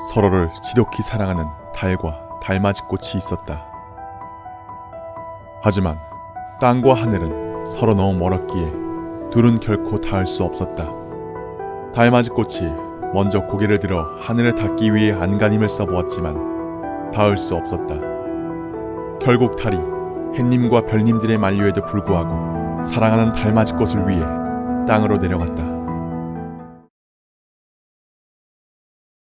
서로를 지독히 사랑하는 달과 달맞이꽃이 있었다. 하지만 땅과 하늘은 서로 너무 멀었기에 둘은 결코 닿을 수 없었다. 달맞이꽃이 먼저 고개를 들어 하늘을 닿기 위해 안간힘을 써보았지만 닿을 수 없었다. 결국 달이 햇님과 별님들의 만류에도 불구하고 사랑하는 달맞이꽃을 위해 땅으로 내려갔다.